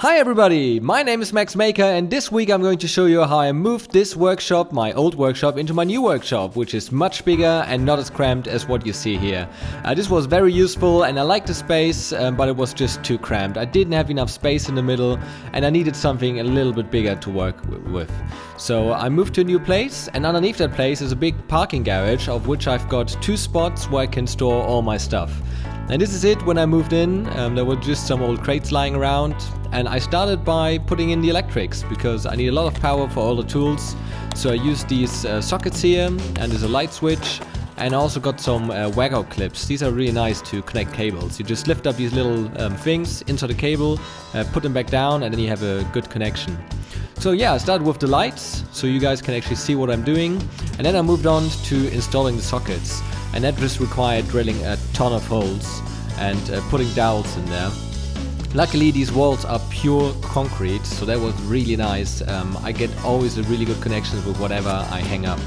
Hi everybody, my name is Max Maker and this week I'm going to show you how I moved this workshop, my old workshop, into my new workshop, which is much bigger and not as cramped as what you see here. Uh, this was very useful and I liked the space, um, but it was just too cramped. I didn't have enough space in the middle and I needed something a little bit bigger to work with. So I moved to a new place and underneath that place is a big parking garage of which I've got two spots where I can store all my stuff. And this is it when I moved in. Um, there were just some old crates lying around, and I started by putting in the electrics because I need a lot of power for all the tools. So I used these uh, sockets here, and there's a light switch, and I also got some uh, Wago clips. These are really nice to connect cables. You just lift up these little um, things, insert the cable, uh, put them back down, and then you have a good connection. So yeah, I started with the lights, so you guys can actually see what I'm doing, and then I moved on to installing the sockets and that just required drilling a ton of holes and uh, putting dowels in there. Luckily these walls are pure concrete, so that was really nice. Um, I get always a really good connection with whatever I hang up.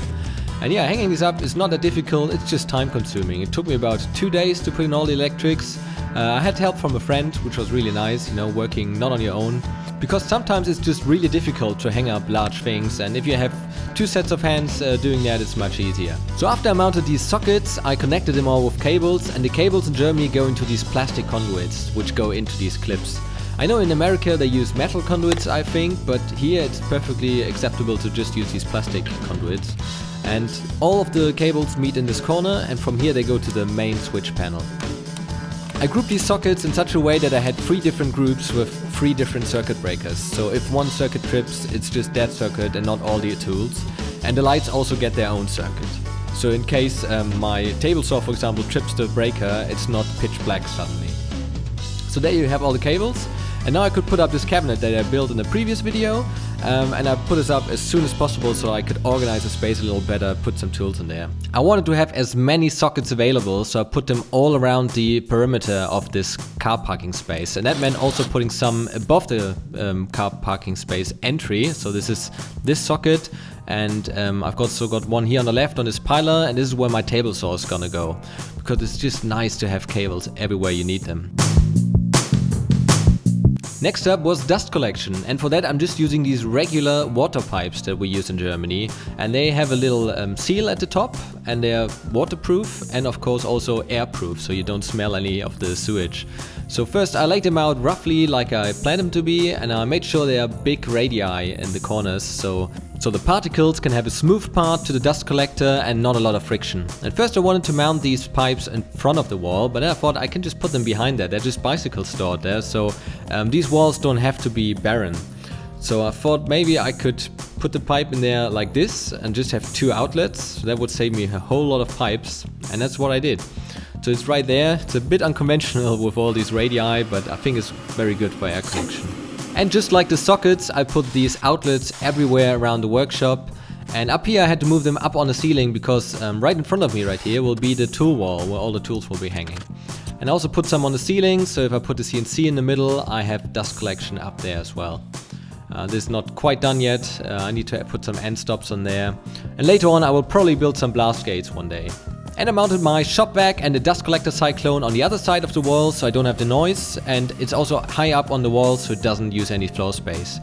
And yeah, hanging this up is not that difficult, it's just time consuming. It took me about two days to put in all the electrics. Uh, I had help from a friend, which was really nice, you know, working not on your own because sometimes it's just really difficult to hang up large things and if you have two sets of hands uh, doing that it's much easier. So after I mounted these sockets I connected them all with cables and the cables in Germany go into these plastic conduits which go into these clips. I know in America they use metal conduits I think but here it's perfectly acceptable to just use these plastic conduits. And all of the cables meet in this corner and from here they go to the main switch panel. I grouped these sockets in such a way that I had three different groups with three different circuit breakers. So if one circuit trips, it's just that circuit and not all the tools. And the lights also get their own circuit. So in case um, my table saw, for example, trips the breaker, it's not pitch black suddenly. So there you have all the cables. And now I could put up this cabinet that I built in the previous video um, and I put this up as soon as possible so I could organize the space a little better, put some tools in there. I wanted to have as many sockets available so I put them all around the perimeter of this car parking space and that meant also putting some above the um, car parking space entry. So this is this socket and um, I've also got one here on the left on this pilar and this is where my table saw is gonna go because it's just nice to have cables everywhere you need them. Next up was dust collection and for that I'm just using these regular water pipes that we use in Germany and they have a little um, seal at the top and they're waterproof and of course also airproof so you don't smell any of the sewage. So first I laid them out roughly like I planned them to be and I made sure they are big radii in the corners so so the particles can have a smooth part to the dust collector and not a lot of friction. At first I wanted to mount these pipes in front of the wall, but then I thought I can just put them behind there. They're just bicycles stored there, so um, these walls don't have to be barren. So I thought maybe I could put the pipe in there like this and just have two outlets. That would save me a whole lot of pipes and that's what I did. So it's right there. It's a bit unconventional with all these radii, but I think it's very good for air connection. And just like the sockets, I put these outlets everywhere around the workshop. And up here I had to move them up on the ceiling because um, right in front of me right here will be the tool wall where all the tools will be hanging. And I also put some on the ceiling, so if I put the CNC in the middle, I have dust collection up there as well. Uh, this is not quite done yet, uh, I need to put some end stops on there. And later on I will probably build some blast gates one day. And I mounted my shop vac and the dust collector cyclone on the other side of the wall so I don't have the noise and it's also high up on the wall so it doesn't use any floor space.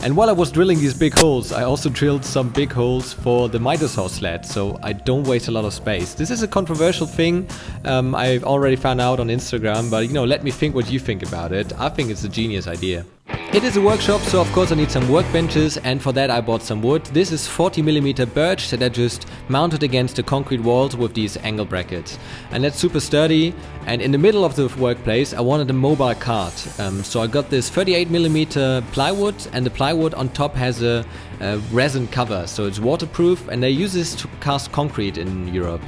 And while I was drilling these big holes, I also drilled some big holes for the miter saw sled, so I don't waste a lot of space. This is a controversial thing um, I've already found out on Instagram, but you know, let me think what you think about it. I think it's a genius idea. It is a workshop, so of course I need some workbenches and for that I bought some wood. This is 40mm birch that I just mounted against the concrete walls with these angle brackets. And that's super sturdy and in the middle of the workplace I wanted a mobile cart. Um, so I got this 38mm plywood and the plywood on top has a, a resin cover so it's waterproof and they use this to cast concrete in Europe.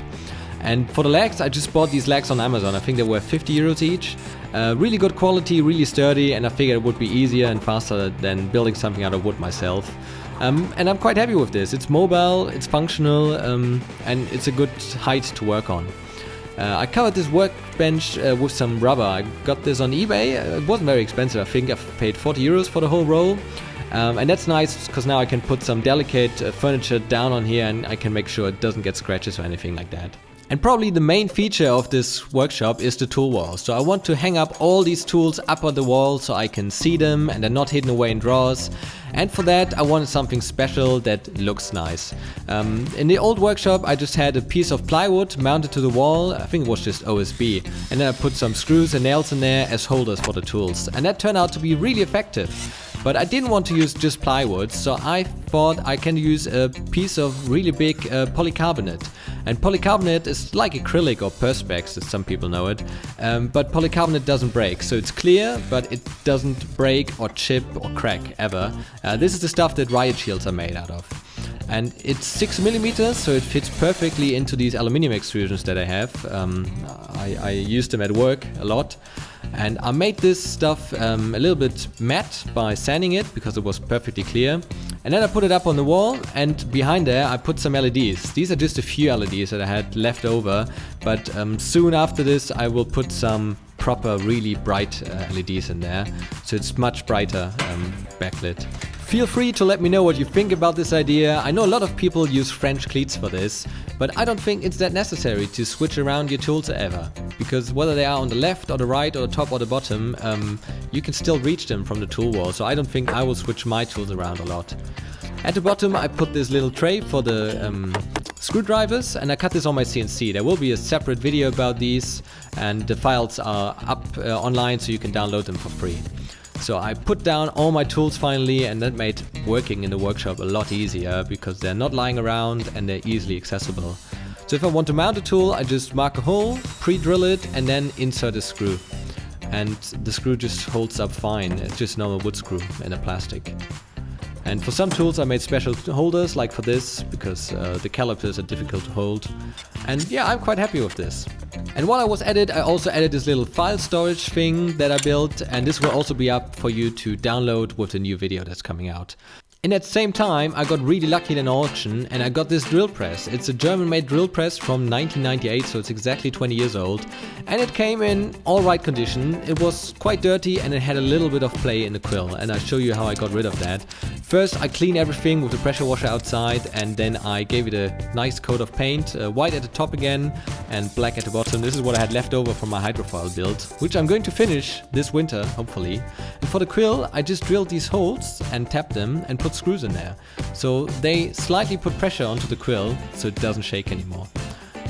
And for the legs, I just bought these legs on Amazon. I think they were 50 euros each. Uh, really good quality, really sturdy, and I figured it would be easier and faster than building something out of wood myself. Um, and I'm quite happy with this. It's mobile, it's functional, um, and it's a good height to work on. Uh, I covered this workbench uh, with some rubber. I got this on eBay. Uh, it wasn't very expensive. I think I paid 40 euros for the whole roll. Um, and that's nice because now I can put some delicate uh, furniture down on here and I can make sure it doesn't get scratches or anything like that. And probably the main feature of this workshop is the tool wall. So I want to hang up all these tools up on the wall so I can see them and they're not hidden away in drawers. And for that I wanted something special that looks nice. Um, in the old workshop I just had a piece of plywood mounted to the wall, I think it was just OSB. And then I put some screws and nails in there as holders for the tools. And that turned out to be really effective. But I didn't want to use just plywood, so I thought I can use a piece of really big uh, polycarbonate. And polycarbonate is like acrylic or perspex as some people know it, um, but polycarbonate doesn't break. So it's clear, but it doesn't break or chip or crack ever. Uh, this is the stuff that riot shields are made out of. And it's 6 millimeters, so it fits perfectly into these aluminium extrusions that I have. Um, I, I use them at work a lot. And I made this stuff um, a little bit matte by sanding it because it was perfectly clear. And then I put it up on the wall and behind there I put some LEDs. These are just a few LEDs that I had left over, but um, soon after this I will put some proper really bright uh, LEDs in there, so it's much brighter um, backlit. Feel free to let me know what you think about this idea. I know a lot of people use French cleats for this, but I don't think it's that necessary to switch around your tools ever. Because whether they are on the left or the right or the top or the bottom, um, you can still reach them from the tool wall, so I don't think I will switch my tools around a lot. At the bottom I put this little tray for the um, screwdrivers and I cut this on my CNC. There will be a separate video about these and the files are up uh, online so you can download them for free. So I put down all my tools finally and that made working in the workshop a lot easier because they're not lying around and they're easily accessible. So if I want to mount a tool, I just mark a hole, pre-drill it and then insert a screw. And the screw just holds up fine, it's just normal wood screw in a plastic. And for some tools I made special holders like for this because uh, the calipers are difficult to hold. And yeah, I'm quite happy with this. And while I was at it, I also added this little file storage thing that I built and this will also be up for you to download with the new video that's coming out. And at the same time, I got really lucky in an auction and I got this drill press. It's a German made drill press from 1998, so it's exactly 20 years old. And it came in alright condition. It was quite dirty and it had a little bit of play in the quill and I'll show you how I got rid of that. First I clean everything with the pressure washer outside and then I gave it a nice coat of paint, uh, white at the top again and black at the bottom. This is what I had left over from my hydrofoil build, which I'm going to finish this winter, hopefully. And for the quill, I just drilled these holes and tapped them and screws in there. So they slightly put pressure onto the quill so it doesn't shake anymore.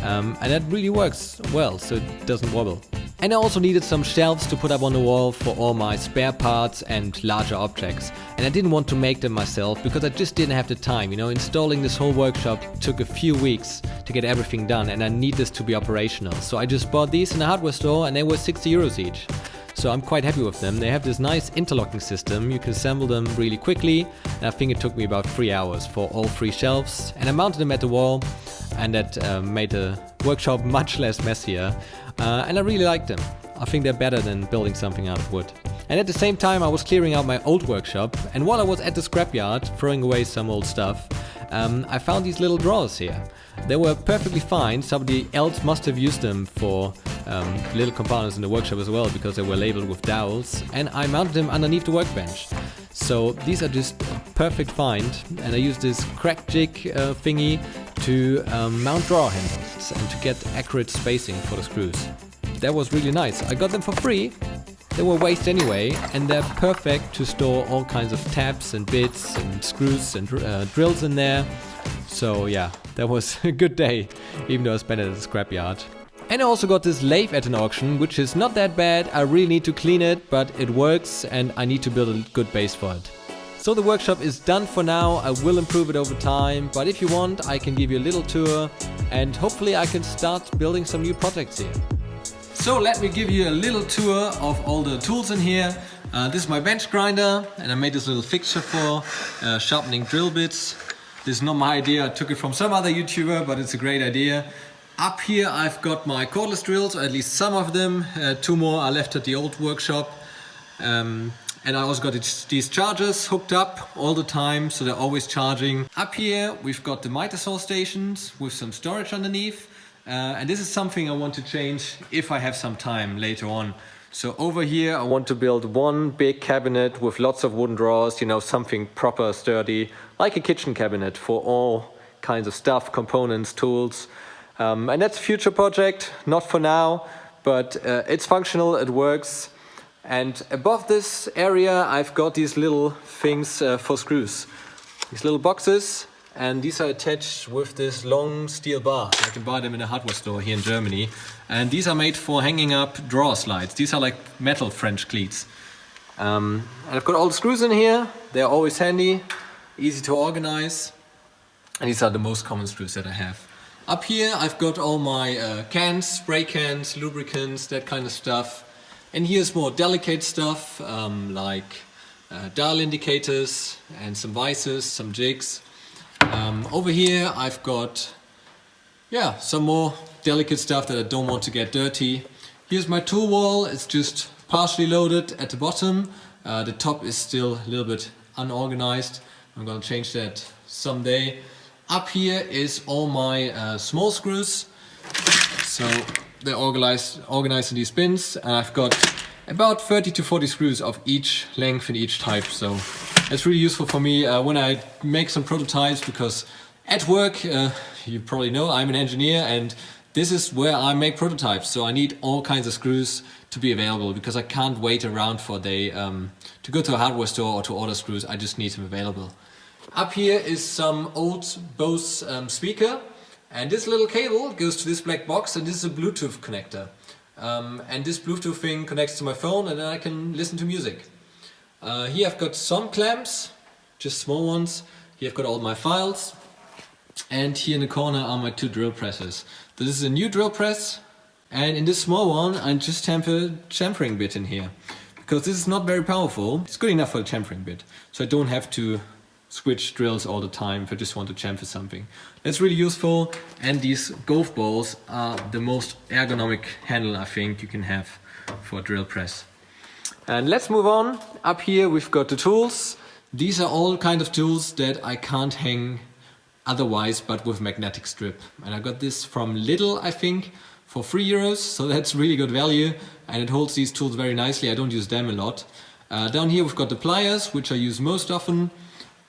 Um, and that really works well, so it doesn't wobble. And I also needed some shelves to put up on the wall for all my spare parts and larger objects. And I didn't want to make them myself because I just didn't have the time. You know, installing this whole workshop took a few weeks to get everything done and I need this to be operational. So I just bought these in a hardware store and they were 60 euros each. So I'm quite happy with them. They have this nice interlocking system. You can assemble them really quickly. And I think it took me about three hours for all three shelves. And I mounted them at the wall and that uh, made the workshop much less messier. Uh, and I really like them. I think they're better than building something out of wood. And at the same time I was clearing out my old workshop and while I was at the scrapyard throwing away some old stuff, um, I found these little drawers here. They were perfectly fine, somebody else must have used them for um, little components in the workshop as well because they were labeled with dowels and I mounted them underneath the workbench. So these are just perfect find and I use this Kreg jig uh, thingy to um, mount drawer handles and to get accurate spacing for the screws. That was really nice. I got them for free. They were waste anyway and they're perfect to store all kinds of tabs and bits and screws and uh, drills in there. So yeah, that was a good day, even though I spent it at the scrapyard. And I also got this lathe at an auction, which is not that bad. I really need to clean it, but it works and I need to build a good base for it. So the workshop is done for now. I will improve it over time, but if you want, I can give you a little tour and hopefully I can start building some new projects here. So let me give you a little tour of all the tools in here. Uh, this is my bench grinder and I made this little fixture for uh, sharpening drill bits. This is not my idea, I took it from some other YouTuber, but it's a great idea. Up here I've got my cordless drills, or at least some of them. Uh, two more are left at the old workshop. Um, and I also got these chargers hooked up all the time, so they're always charging. Up here we've got the miter saw stations with some storage underneath. Uh, and this is something I want to change if I have some time later on. So over here I want to build one big cabinet with lots of wooden drawers, you know, something proper, sturdy, like a kitchen cabinet for all kinds of stuff, components, tools. Um, and that's a future project, not for now, but uh, it's functional, it works. And above this area, I've got these little things uh, for screws. These little boxes, and these are attached with this long steel bar. I can buy them in a hardware store here in Germany. And these are made for hanging up drawer slides. These are like metal French cleats. Um, and I've got all the screws in here. They're always handy, easy to organize. And these are the most common screws that I have. Up here I've got all my uh, cans, spray cans, lubricants, that kind of stuff. And here's more delicate stuff um, like uh, dial indicators and some vices, some jigs. Um, over here I've got yeah, some more delicate stuff that I don't want to get dirty. Here's my tool wall, it's just partially loaded at the bottom. Uh, the top is still a little bit unorganized. I'm gonna change that someday. Up here is all my uh, small screws. So they're organized, organized in these bins and I've got about 30 to 40 screws of each length and each type. So it's really useful for me uh, when I make some prototypes because at work, uh, you probably know I'm an engineer and this is where I make prototypes. So I need all kinds of screws to be available because I can't wait around for a day um, to go to a hardware store or to order screws. I just need them available. Up here is some old Bose um, speaker and this little cable goes to this black box and this is a Bluetooth connector. Um, and this Bluetooth thing connects to my phone and then I can listen to music. Uh, here I've got some clamps, just small ones. Here I've got all my files. And here in the corner are my two drill presses. This is a new drill press and in this small one I just a chamfering bit in here. Because this is not very powerful, it's good enough for a chamfering bit. So I don't have to switch drills all the time if I just want to chamfer something. That's really useful and these golf balls are the most ergonomic handle I think you can have for a drill press. And let's move on. Up here we've got the tools. These are all kind of tools that I can't hang otherwise but with magnetic strip. And I got this from Lidl I think for 3 euros so that's really good value and it holds these tools very nicely. I don't use them a lot. Uh, down here we've got the pliers which I use most often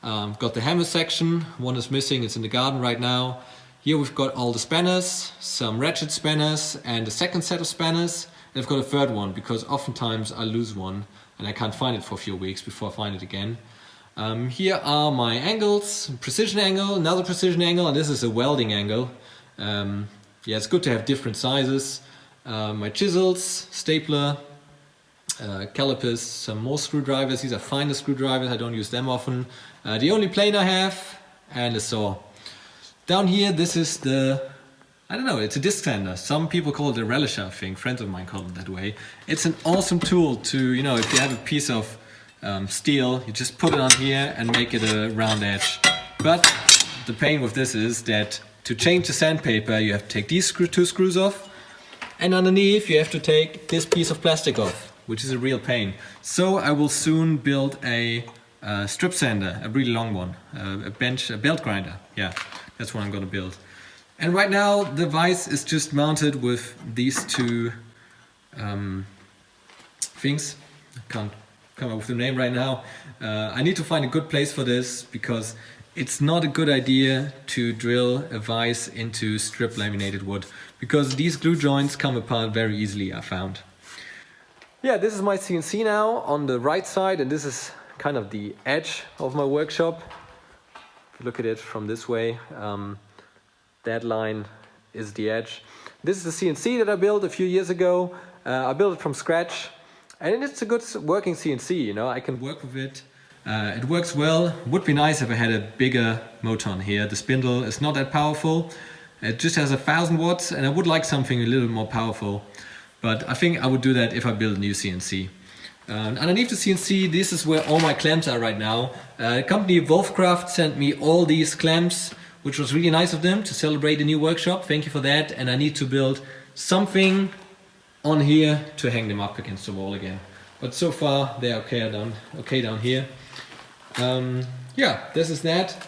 um, got the hammer section, one is missing, it's in the garden right now. Here we've got all the spanners, some ratchet spanners and a second set of spanners. And I've got a third one because oftentimes I lose one and I can't find it for a few weeks before I find it again. Um, here are my angles, precision angle, another precision angle, and this is a welding angle. Um, yeah, it's good to have different sizes. Uh, my chisels, stapler, uh, calipers, some more screwdrivers. These are finer screwdrivers, I don't use them often. Uh, the only plane I have and a saw. Down here this is the, I don't know, it's a disc sander. Some people call it a relisher, I think, friends of mine call it that way. It's an awesome tool to, you know, if you have a piece of um, steel, you just put it on here and make it a round edge. But the pain with this is that to change the sandpaper you have to take these screw, two screws off and underneath you have to take this piece of plastic off which is a real pain. So I will soon build a uh, strip sander, a really long one, uh, a bench, a belt grinder. Yeah, that's what I'm gonna build. And right now the vise is just mounted with these two um, things. I can't come up with the name right now. Uh, I need to find a good place for this because it's not a good idea to drill a vise into strip laminated wood because these glue joints come apart very easily I found. Yeah, this is my CNC now on the right side and this is kind of the edge of my workshop. If you look at it from this way, um, that line is the edge. This is the CNC that I built a few years ago. Uh, I built it from scratch and it's a good working CNC, you know, I can work with it. Uh, it works well. Would be nice if I had a bigger motor on here. The spindle is not that powerful. It just has a thousand watts and I would like something a little more powerful. But I think I would do that if I build a new CNC. Uh, underneath the CNC, this is where all my clamps are right now. Uh, company Wolfcraft sent me all these clamps, which was really nice of them to celebrate the new workshop. Thank you for that. And I need to build something on here to hang them up against the wall again. But so far they're okay down, okay down here. Um, yeah, this is that.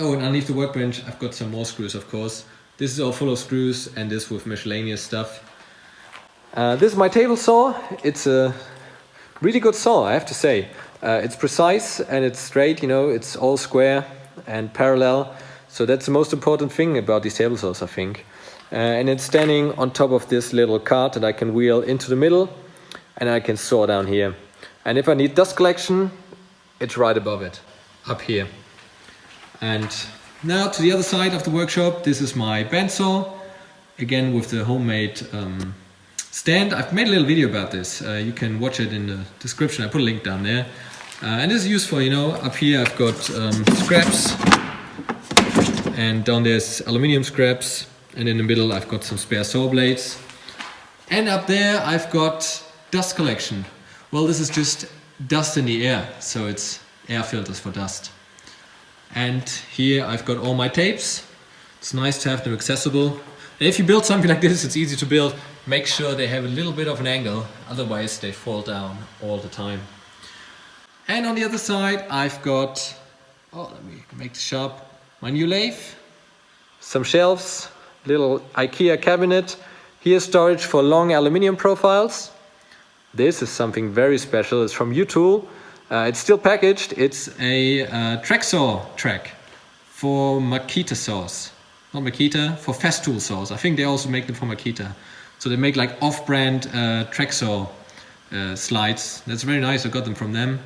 Oh, and underneath the workbench, I've got some more screws, of course. This is all full of screws and this with miscellaneous stuff. Uh, this is my table saw. It's a really good saw, I have to say. Uh, it's precise and it's straight, you know, it's all square and parallel. So that's the most important thing about these table saws, I think. Uh, and it's standing on top of this little cart that I can wheel into the middle and I can saw down here. And if I need dust collection, it's right above it, up here. And now to the other side of the workshop, this is my bandsaw, again with the homemade um, stand. I've made a little video about this. Uh, you can watch it in the description. I put a link down there. Uh, and this is useful, you know, up here I've got um, scraps and down there's aluminium scraps and in the middle I've got some spare saw blades. And up there I've got dust collection. Well, this is just dust in the air, so it's air filters for dust. And here I've got all my tapes. It's nice to have them accessible. If you build something like this, it's easy to build. Make sure they have a little bit of an angle, otherwise they fall down all the time. And on the other side, I've got, oh, let me make this sharp, my new lathe, some shelves, little IKEA cabinet. Here storage for long aluminium profiles. This is something very special. It's from U-Tool. Uh, it's still packaged. It's a uh, track saw track for Makita saws. Not Makita, for Festool saws. I think they also make them for Makita. So they make like off-brand uh, track saw uh, slides. That's very nice. I got them from them.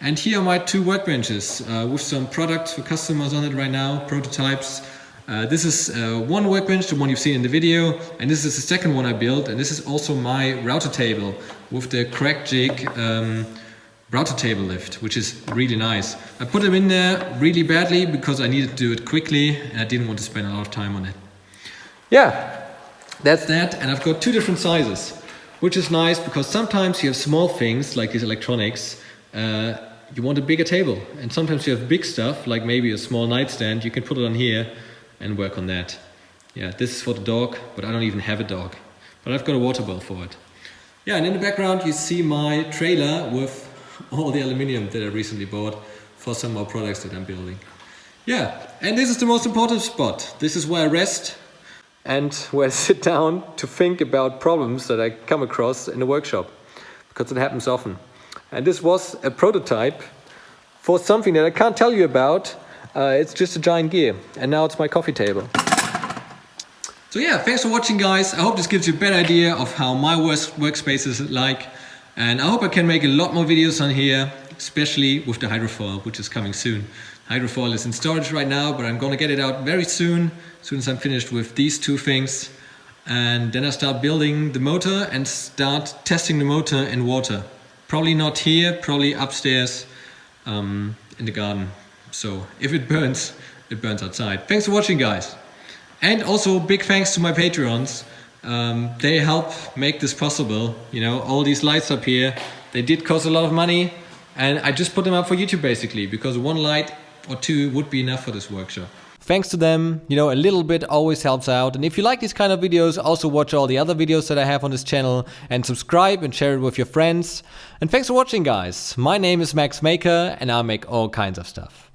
And here are my two workbenches uh, with some products for customers on it right now, prototypes. Uh, this is uh, one workbench, the one you've seen in the video, and this is the second one I built, and this is also my router table with the Kreg jig um, router table lift, which is really nice. I put them in there really badly because I needed to do it quickly and I didn't want to spend a lot of time on it. Yeah, that's that, and I've got two different sizes, which is nice because sometimes you have small things like these electronics, uh, you want a bigger table, and sometimes you have big stuff like maybe a small nightstand, you can put it on here and work on that. Yeah, this is for the dog, but I don't even have a dog. But I've got a water bowl for it. Yeah, and in the background you see my trailer with all the aluminium that I recently bought for some more products that I'm building. Yeah, and this is the most important spot. This is where I rest and where I sit down to think about problems that I come across in the workshop, because it happens often. And this was a prototype for something that I can't tell you about, uh, it's just a giant gear. And now it's my coffee table. So yeah, thanks for watching guys. I hope this gives you a better idea of how my work workspace is like. And I hope I can make a lot more videos on here, especially with the hydrofoil, which is coming soon. Hydrofoil is in storage right now, but I'm gonna get it out very soon, as soon as I'm finished with these two things. And then I start building the motor and start testing the motor in water. Probably not here, probably upstairs um, in the garden. So if it burns, it burns outside. Thanks for watching guys. And also big thanks to my Patreons. Um, they help make this possible. You know, all these lights up here, they did cost a lot of money and I just put them up for YouTube basically because one light or two would be enough for this workshop. Thanks to them, you know, a little bit always helps out. And if you like these kind of videos, also watch all the other videos that I have on this channel and subscribe and share it with your friends. And thanks for watching guys. My name is Max Maker and I make all kinds of stuff.